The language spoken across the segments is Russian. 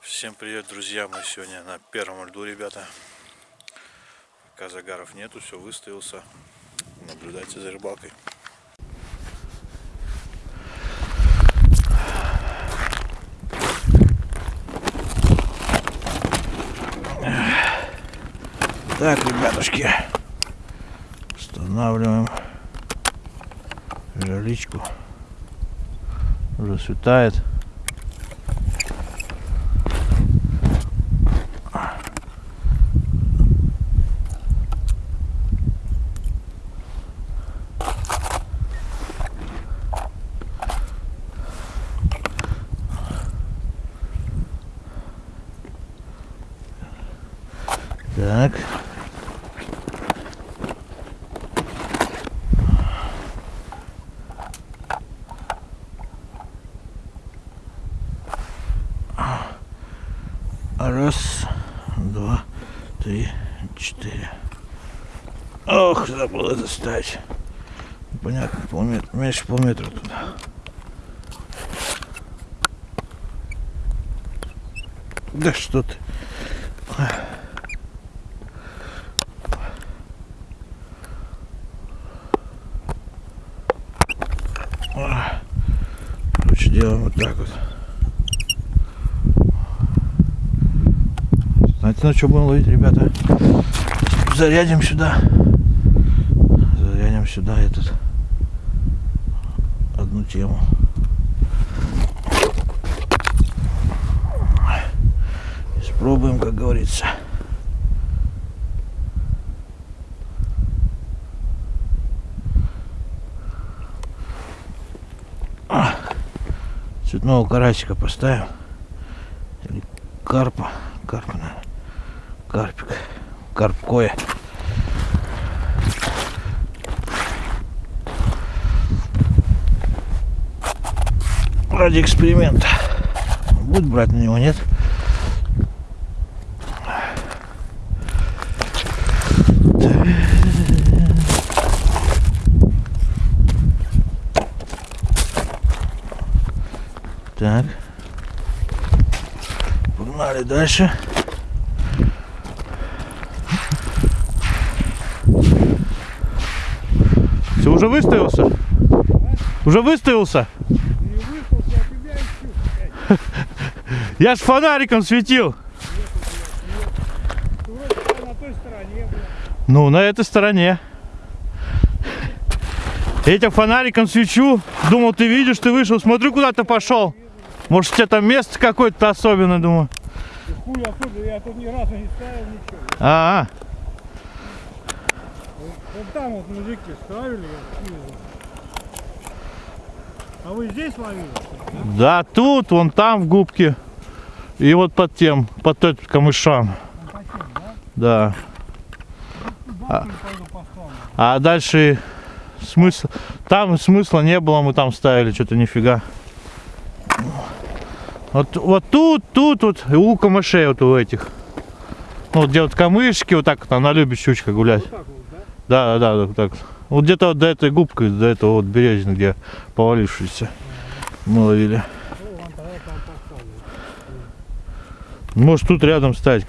Всем привет, друзья! Мы сегодня на первом льду, ребята. Пока загаров нету, все выставился. Наблюдайте за рыбалкой. Так, ребятушки, устанавливаем жерличку. Уже светает. Так. Раз, два, три, четыре. Ох, забыл это ставить. Понятно, полметра, меньше полметра туда. Да что ты. Короче, делаем вот так вот. Знаете, на что будем ловить, ребята? Зарядим сюда. Сюда этот одну тему. Испробуем, как говорится. цветного карасика поставим. Или карпа. Карпа, наверное. Карпик. Карпкое. Ради эксперимента. Будет брать на него, нет? Так. Погнали дальше. Все, уже выставился? Уже выставился? Я ж фонариком светил. Ну, на этой стороне. Тебя фонариком свечу. Думал, ты видишь, ты вышел. Смотрю, куда ты пошел. Может, у тебя там место какое-то особенное, думаю. Хуй особенно, я тут ни разу не ставил ничего. А, -а. Вот там вот мужики ставили, я. А вы здесь ловили? Да, тут, вон там в губке. И вот под тем, под этим камышам. Да. А, а дальше смысл. Там смысла не было, мы там ставили, что-то нифига. Вот, вот тут, тут, вот, и у камышей вот у этих. Ну, вот где вот камышки, вот так вот, она любит щучка гулять. Вот вот, Да, да? да, да, вот так. Вот где-то вот до этой губки, до этого вот березины, где повалившиеся мы ловили. Ну, вон тогда там поставлю. Может тут рядом стать.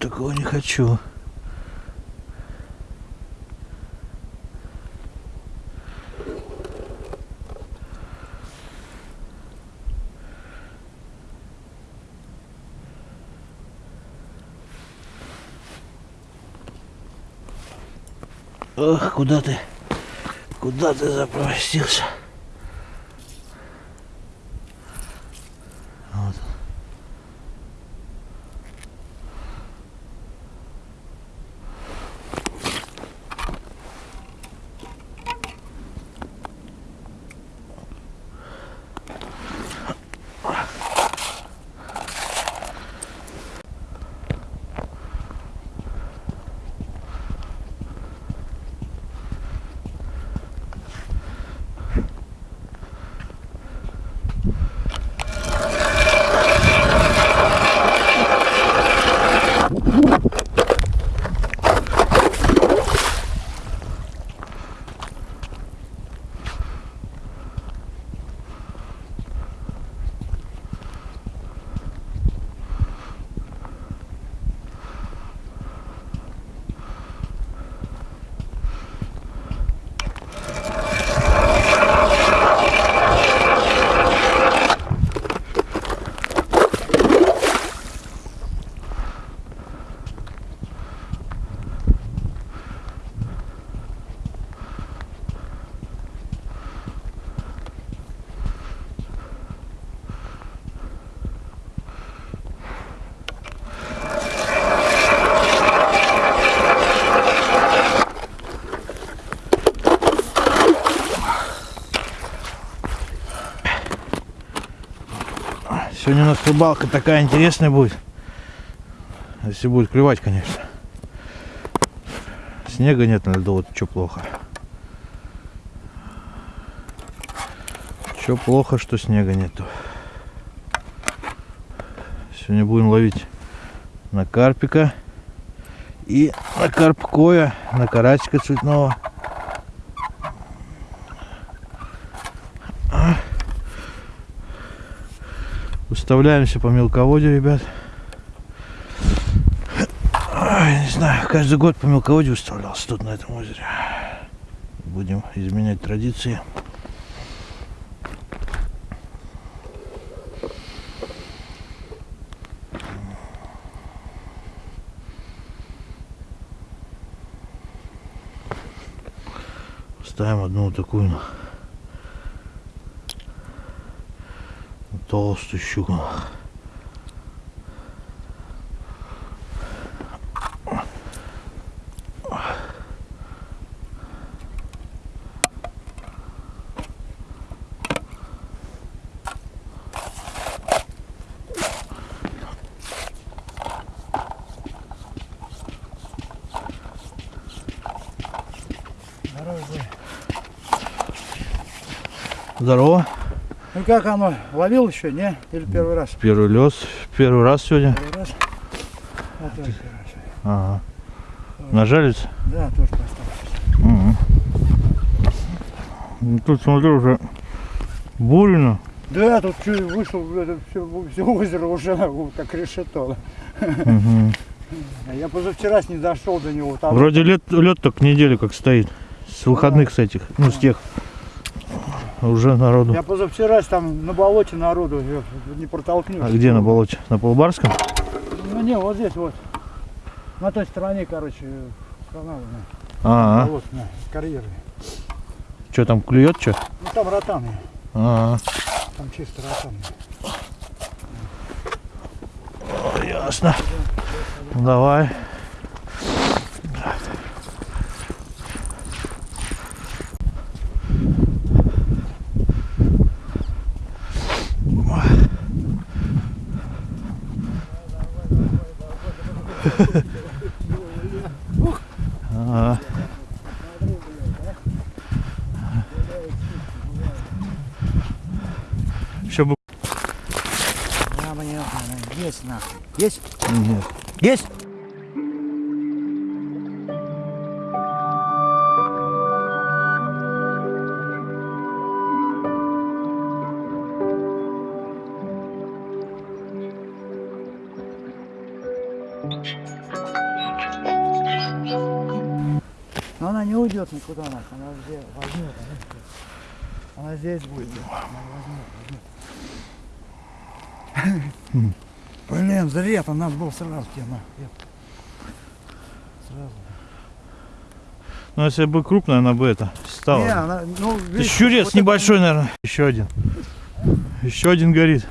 Такого не хочу. Ох, куда ты? Куда ты запростился? Нас рыбалка такая интересная будет. Если будет клевать, конечно. Снега нет на льду, вот что плохо. Что плохо, что снега нету. Сегодня будем ловить на карпика и на карпкоя, на карасика цветного. Выставляемся по мелководью, ребят. Ой, не знаю, каждый год по мелководью выставлялся тут, на этом озере. Будем изменять традиции. Ставим одну вот такую Здорово, Зай. Здорово. Ну как оно? Ловил еще, не? Или первый раз? Первый лес. Первый раз сегодня. Первый раз? А, тоже первый раз. Ага. Нажалится? Да, тоже поставил. Мгм. Ну, Тут смотрю уже бурено. Да, тут чё, вышел, это все, все озеро уже вот как решето. А Я позавчера не дошел до него. Там Вроде лед, лед только неделю как стоит. С выходных с этих, ну с тех. Уже народу. Я позавчера там на болоте народу не протолкнешь. А где на болоте? На Полбарском? Ну не, вот здесь вот. На той стороне, короче, канала, А, болот, на, карьеры. что там клюет, что? Ну там ротаны, А, там чисто ротаны. ясно. Ну, давай. Еще бы есть нахуй. Есть? нет. Есть? Здесь возьмет. Она, она здесь будет. Она возьмет, возьмет. Блин, зря там надо было сразу тебе на. Сразу. Ну, если бы крупная, она бы это стала. Не, она, ну, Это видишь, щурец вот это- небольшой, наверное. Еще один. Еще один горит.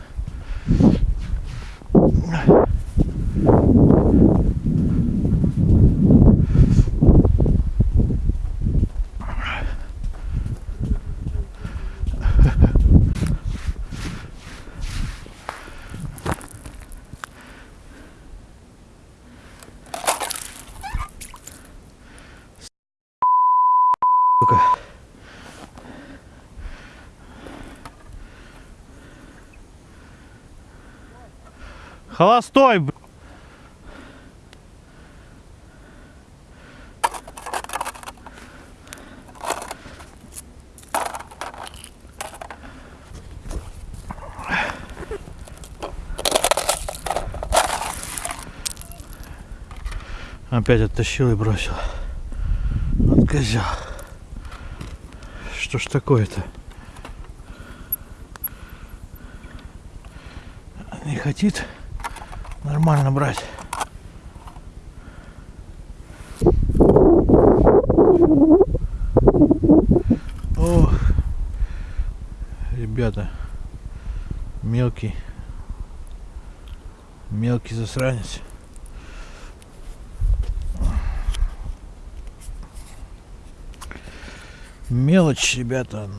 Холостой, б- Опять оттащил и бросил. Вот козел. Что ж такое-то? Не хотит нормально брать. Ох, ребята, мелкий, мелкий засранец. Мелочь, ребята.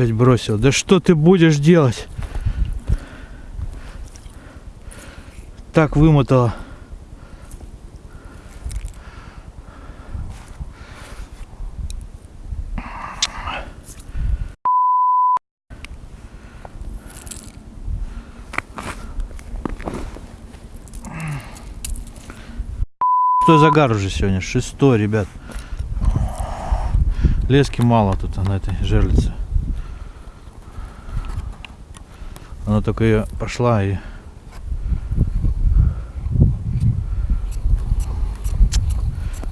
Опять бросил. Да что ты будешь делать? Так вымотало. Шестой загар уже сегодня. Шестой, ребят. Лески мало тут на этой жерлице. Она только ее пошла и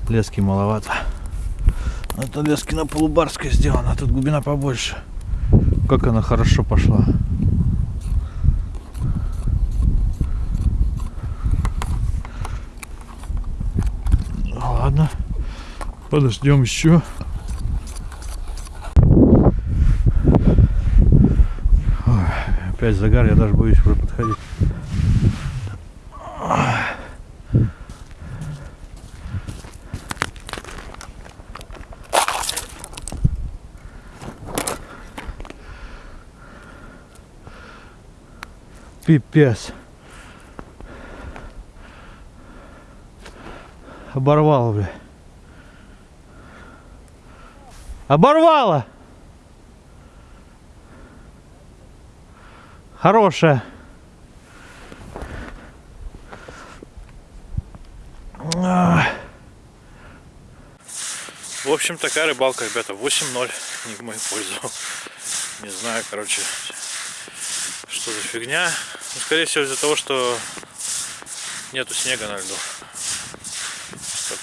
лески маловато. Это лески на полубарской сделано, а тут глубина побольше. Как она хорошо пошла. Ну, Ладно, подождем еще. Опять загар, я даже боюсь уже подходить. Пипец. Оборвало, бля. Оборвало! Хорошая. В общем, такая рыбалка, ребята. 8-0. Не в мою пользу. Не знаю, короче, что за фигня. Ну, скорее всего, из-за того, что нету снега на льду.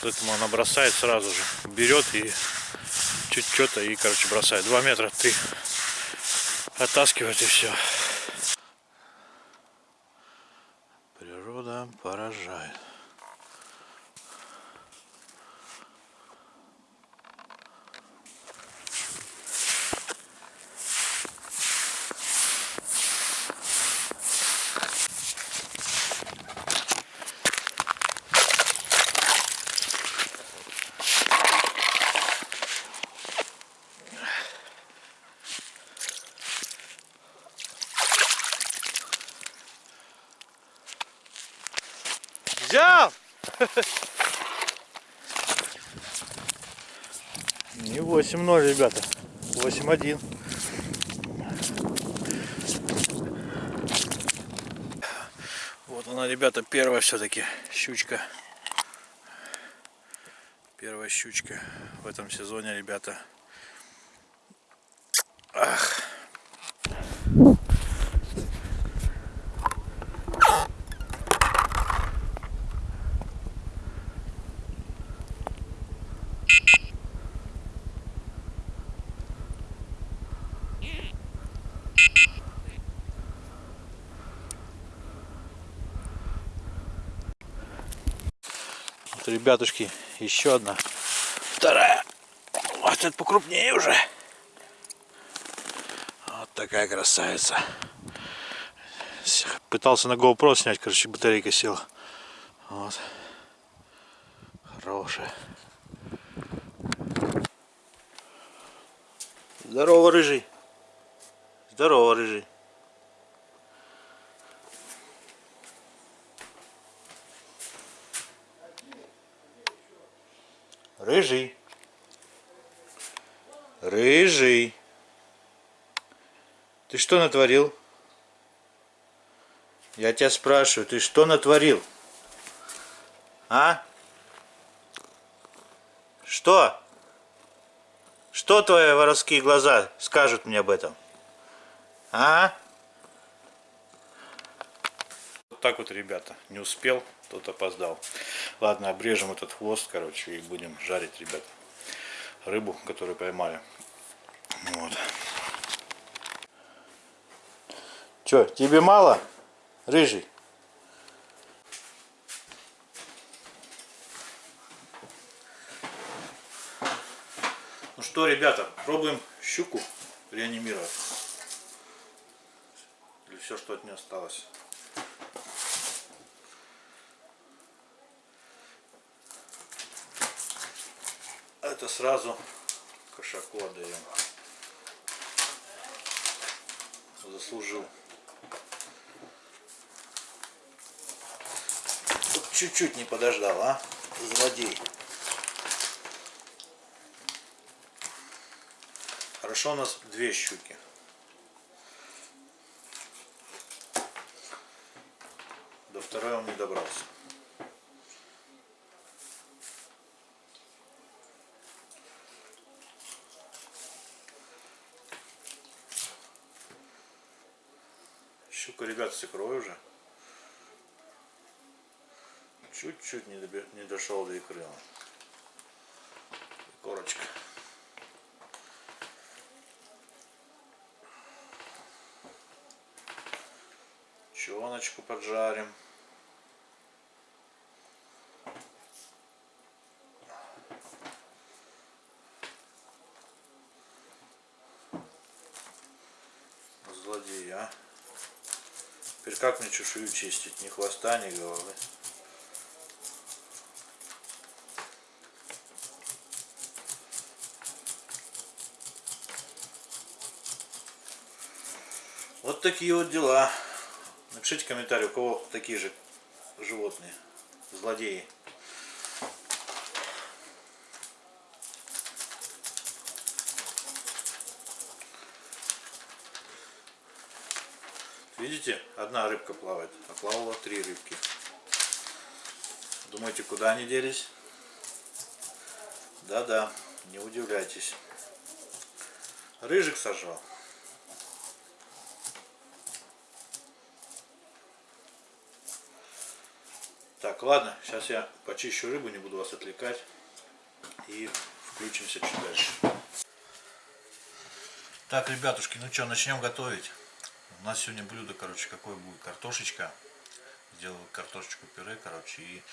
Поэтому она бросает сразу же. Берет и чуть что-то и, короче, бросает. 2 метра ты оттаскивает и все. Поражает. Взял! Не 8-0, ребята. 8-1. Вот она, ребята, первая все-таки щучка. Первая щучка в этом сезоне, ребята. Ребятушки, еще одна. Вторая. Вот это покрупнее уже. Вот такая красавица. Пытался на GoPro снять, короче, батарейка села. Вот. Хорошая. Здорово, рыжий. Здорово, рыжий. Рыжий. Рыжий. Ты что натворил? Я тебя спрашиваю, ты что натворил? А? Что? Что твои воровские глаза скажут мне об этом? А? Вот так вот, ребята. Не успел, тот опоздал. Ладно, обрежем этот хвост, короче, и будем жарить, ребята. Рыбу, которую поймали. Вот. Че, тебе мало? Рыжий? Ну что, ребята, пробуем щуку реанимировать. Или все, что от нее осталось. Это сразу кошаку отдаем. Заслужил. Чуть-чуть не подождал, а? Злодей. Хорошо у нас две щуки. До второй он не добрался. Ребят, с икрой уже. Чуть-чуть не, не дошел до икры. Корочка. Чоночку поджарим. Злодей, а? Как мне чешую чистить? Ни хвоста, ни головы. Вот такие вот дела. Напишите комментарий, у кого такие же животные, злодеи. Видите, одна рыбка плавает, а плавало три рыбки. Думаете, куда они делись? Да-да, не удивляйтесь. Рыжик сожрал. Так, ладно, сейчас я почищу рыбу, не буду вас отвлекать. И включимся чуть дальше. Так, ребятушки, ну что, начнем готовить. У нас сегодня блюдо, короче, какое будет? Картошечка. Сделаю картошечку пюре, короче, и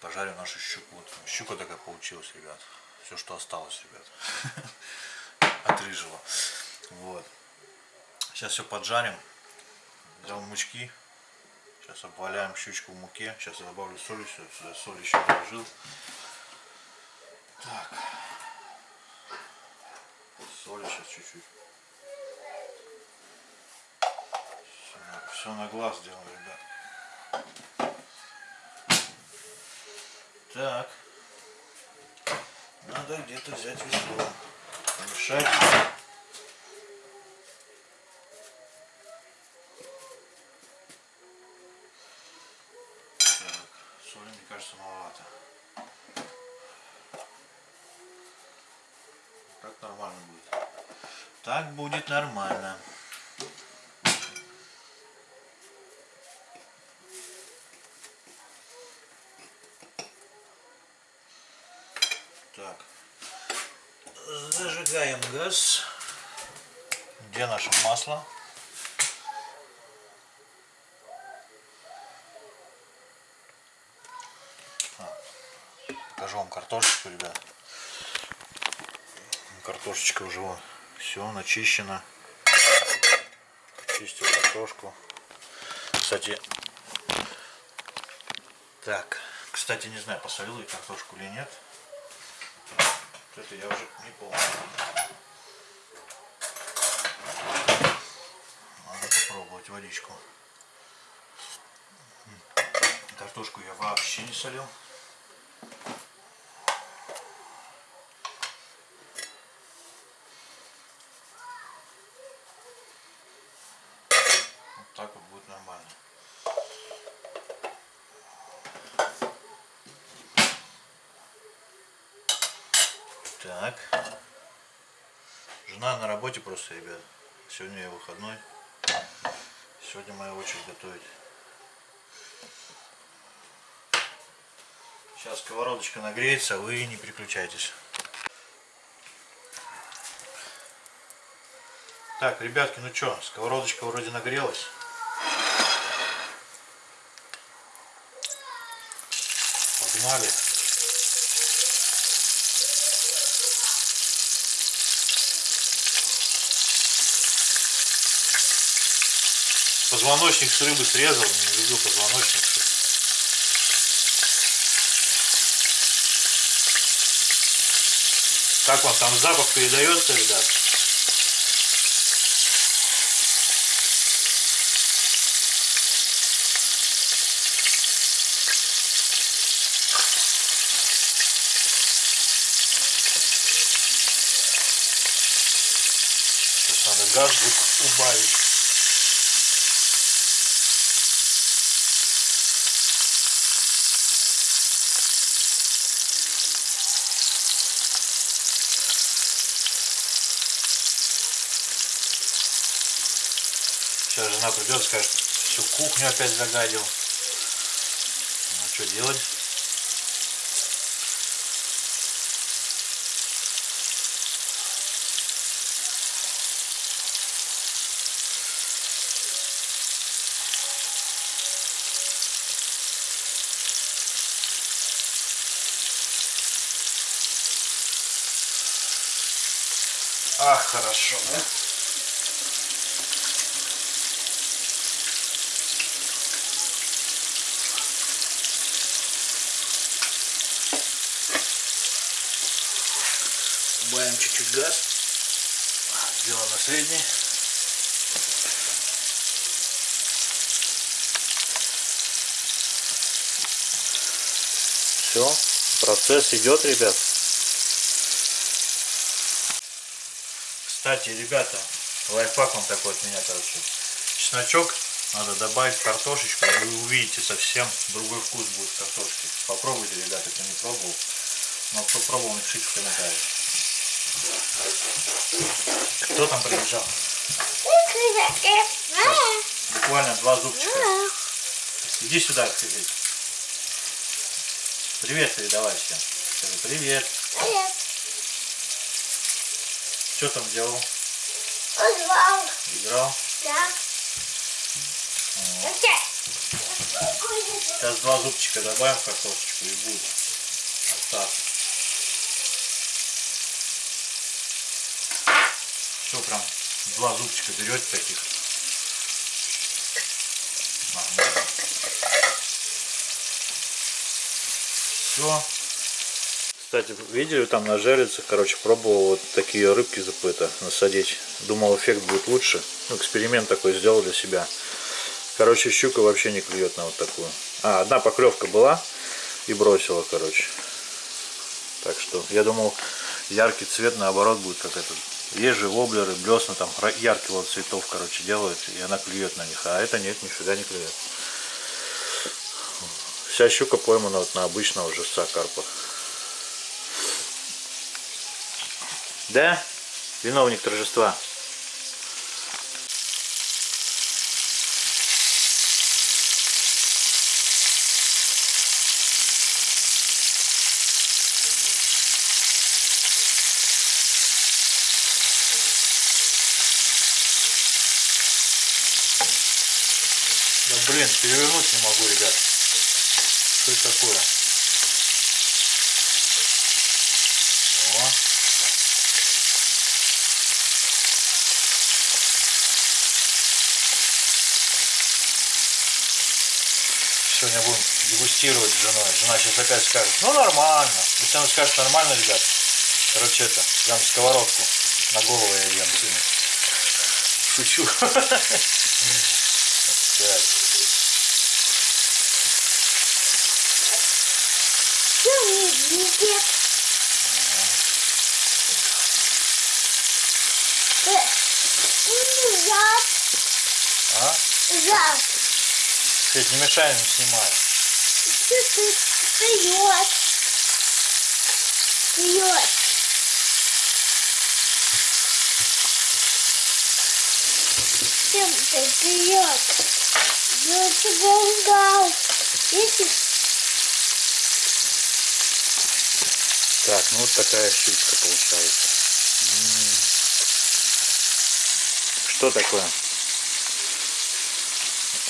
пожарю нашу щуку. Вот щука такая получилась, ребят. Все, что осталось, ребят. От. Вот. Сейчас все поджарим. Взял мучки. Сейчас обваляем щучку в муке. Сейчас я добавлю соль. Сюда, сюда соль еще положил. Так. Соли сейчас чуть-чуть. Все, на глаз делаем, ребят. Так. Надо где-то взять весло. Помешать. Так, соли, мне кажется, маловато. Так нормально будет. Так будет нормально. Так. Зажигаем газ. Где наше масло? А, покажу вам картошечку, ребят. Картошечка уже все начищена. Чистил картошку. Кстати, так, кстати, не знаю, посолил я картошку или нет. Это я уже не помню. Надо попробовать водичку. Картошку я вообще не солил. Вот так вот будет нормально. Так. Жена на работе просто, ребят. Сегодня я выходной. Сегодня моя очередь готовить. Сейчас сковородочка нагреется, а вы не переключайтесь. Так, ребятки, ну что, сковородочка вроде нагрелась. Погнали. Позвоночник с рыбы срезал, не люблю позвоночник. Как вам там запах передается, ребят? Сейчас надо газ убавить. Сейчас жена придет, скажет, всю кухню опять загадил. Ну что делать? Ах, хорошо, да? Убавим чуть-чуть газ. Сделаем на средний. Все, процесс идет, ребят. Кстати, ребята, лайфхак вам такой от меня, короче. Чесночок надо добавить картошечку, и вы увидите совсем другой вкус будет картошки. Попробуйте, ребята, кто не пробовал. Но кто пробовал, напишите в комментариях. Кто там прибежал? Буквально два зубчика. Иди сюда, привет. Привет передавай всем. Скажи привет. Что там делал? Позвал. Играл? Да. Сейчас два зубчика добавим в картошечку и будет остаться. Все, прям два зубчика берете таких. Нормально. Все. Кстати, видели там на жерлицах, короче, пробовал вот такие рыбки запыта насадить. Думал, эффект будет лучше. Ну, эксперимент такой сделал для себя. Короче, щука вообще не клюет на вот такую. А, одна поклевка была и бросила, короче. Так что, я думал, яркий цвет наоборот будет как этот. Есть же воблеры, блесна там ра- яркого цветов, короче, делают, и она клюет на них. А это нет, нифига не клюет. Вся щука поймана вот на обычного жестца карпа. Да? Виновник торжества. Блин, перевернуть не могу, ребят. Что это такое? Сегодня будем дегустировать с женой. Жена сейчас опять скажет, ну нормально. Если она скажет нормально, ребят, короче это, прям сковородку на голову я ем сыну. Шучу. Так. Что не видит? Э, Зад, Зад. Свет, не мешай, не снимаю. Что ты вперед? Вперед. Чем ты вперед? Я тебя ждал. Видишь? Так, ну вот такая щучка получается. М. Что такое?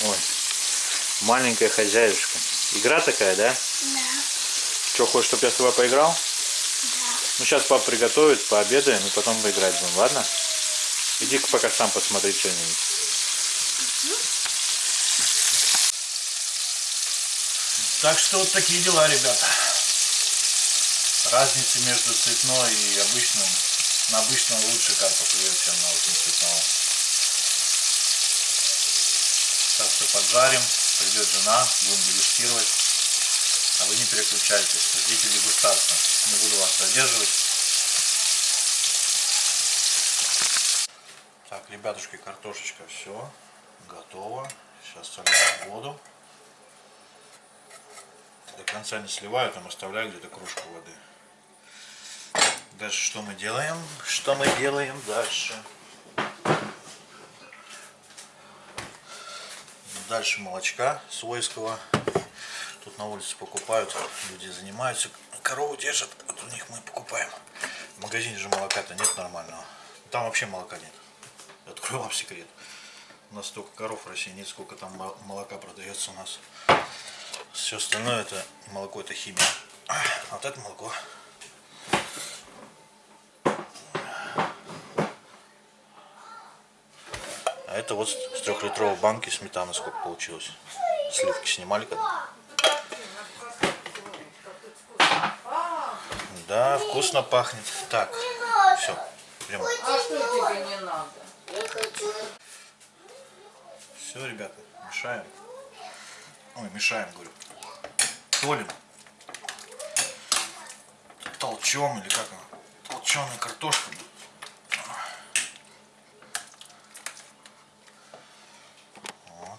Ой, маленькая хозяюшка. Игра такая, да? Да. Что, хочешь, чтобы я с тобой поиграл? Ну, сейчас папа приготовит, пообедаем и потом поиграть будем, ладно? Иди-ка пока сам посмотри что-нибудь. Так что вот такие дела, ребята. Разница между цветной и обычным. На обычном лучше карпа клюет, чем на вот цветного. Так что поджарим, придет жена, будем дегустировать. А вы не переключайтесь, ждите дегустацию. Не буду вас задерживать. Так, ребятушки, картошечка все готово. Сейчас солим воду. До конца не сливаю, там оставляю где-то кружку воды. Дальше что мы делаем? Что мы делаем дальше? Дальше молочка свойского. Тут на улице покупают, люди занимаются, корову держат, вот у них мы покупаем. В магазине же молока-то нет нормального. Там вообще молока нет. Открою вам секрет. У нас столько коров в России нет, сколько там мол- молока продается у нас. Все остальное это молоко это химия. А вот это молоко. А это вот с трехлитровой банки сметаны сколько получилось. Сливки снимали когда? Да, вкусно пахнет. Так, все. Прям. А что тебе не надо? Все, ребята, мешаем. Ой, мешаем, говорю. Солим. Толчем или как оно? Толченая картошка.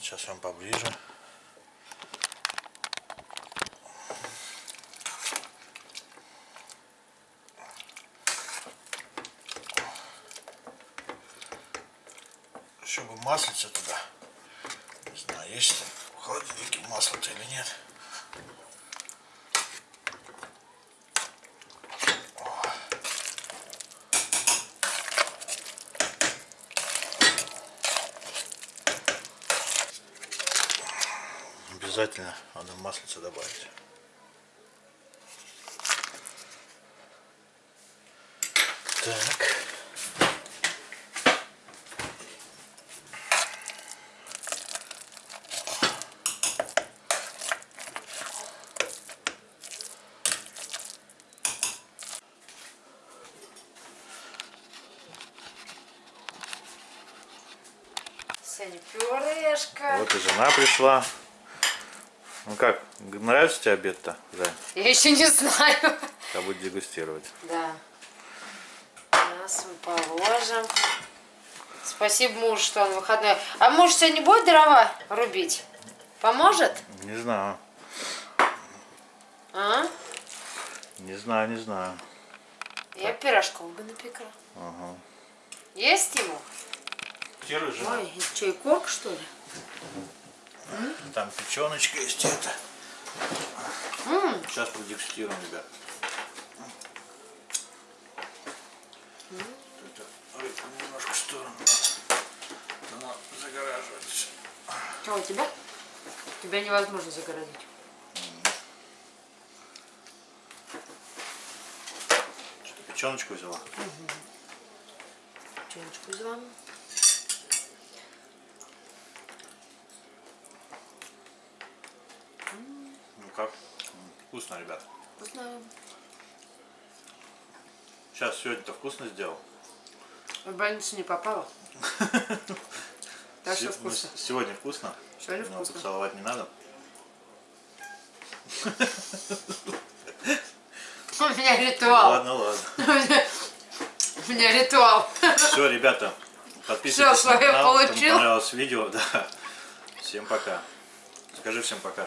Сейчас вам поближе. Еще бы маслица туда. Не знаю, есть в холодильнике масло-то или нет. Обязательно надо маслица добавить. Так. Сеня, пюрешка. Вот и жена пришла. Ну как, нравится тебе обед-то, Зай? Я еще не знаю. Я буду дегустировать. Да. Сейчас мы положим. Спасибо мужу, что он выходной. А муж сегодня будет дрова рубить? Поможет? Не знаю, А? не знаю, не знаю. Я пирожков бы напекла. Есть ему? Ой, это что, икорка, что ли? Там печеночка есть это. М, Сейчас продегустируем, ребят. Это рыбку немножко в сторону. Она загораживается. Что у тебя? Тебя невозможно загородить. Что, печеночку взяла? Чайничку взяла. Как? Вкусно, ребят. Вкусно. Сейчас сегодня-то вкусно сделал. В больницу не попала. Так что ну, вкусно. Сегодня вкусно. Сегодня Но вкусно. поцеловать не надо. У меня ритуал. Ладно, ладно. У меня ритуал. Все, ребята, подписывайтесь Всё, на канал, кому получил. понравилось видео. Да. Всем пока. Скажи всем пока.